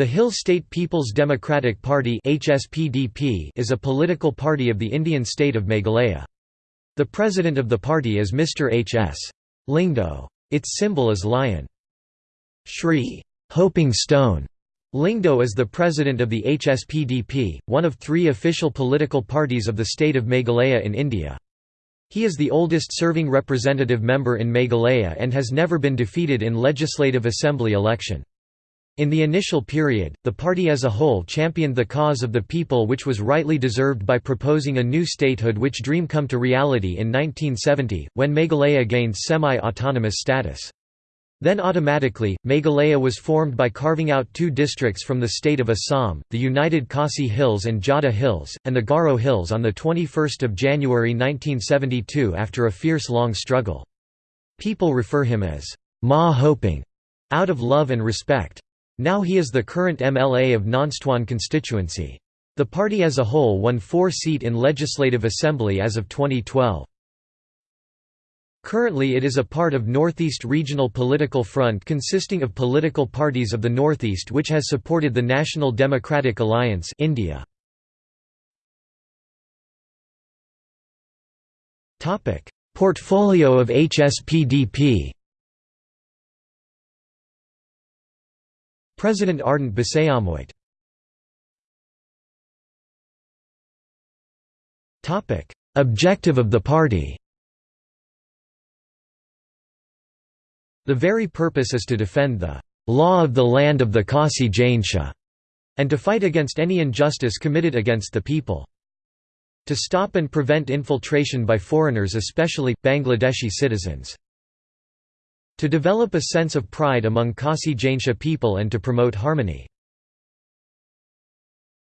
The Hill State People's Democratic Party HSPDP is a political party of the Indian state of Meghalaya. The president of the party is Mr. H.S. Lyngdoh. Its symbol is lion. Shri Hoping Stone Lyngdoh is the president of the HSPDP, one of three official political parties of the state of Meghalaya in India. He is the oldest serving representative member in Meghalaya and has never been defeated in Legislative Assembly election. In the initial period, the party as a whole championed the cause of the people which was rightly deserved by proposing a new statehood which dream come to reality in 1970, when Meghalaya gained semi-autonomous status. Then automatically, Meghalaya was formed by carving out two districts from the state of Assam, the United Khasi Hills and Jaintia Hills, and the Garo Hills on 21 January 1972 after a fierce long struggle. People refer him as Ma Hoping, out of love and respect. Now he is the current MLA of Nongstoin constituency. The party as a whole won four seat in Legislative Assembly as of 2012. Currently it is a part of Northeast Regional Political Front consisting of political parties of the Northeast which has supported the National Democratic Alliance India. Portfolio of HSPDP President Ardent Basaiawmoit Objective of the party The very purpose is to defend the law of the land of the Khasi Jaintia, and to fight against any injustice committed against the people. To stop and prevent infiltration by foreigners especially, Bangladeshi citizens. To develop a sense of pride among Khasi Jaintia people and to promote harmony.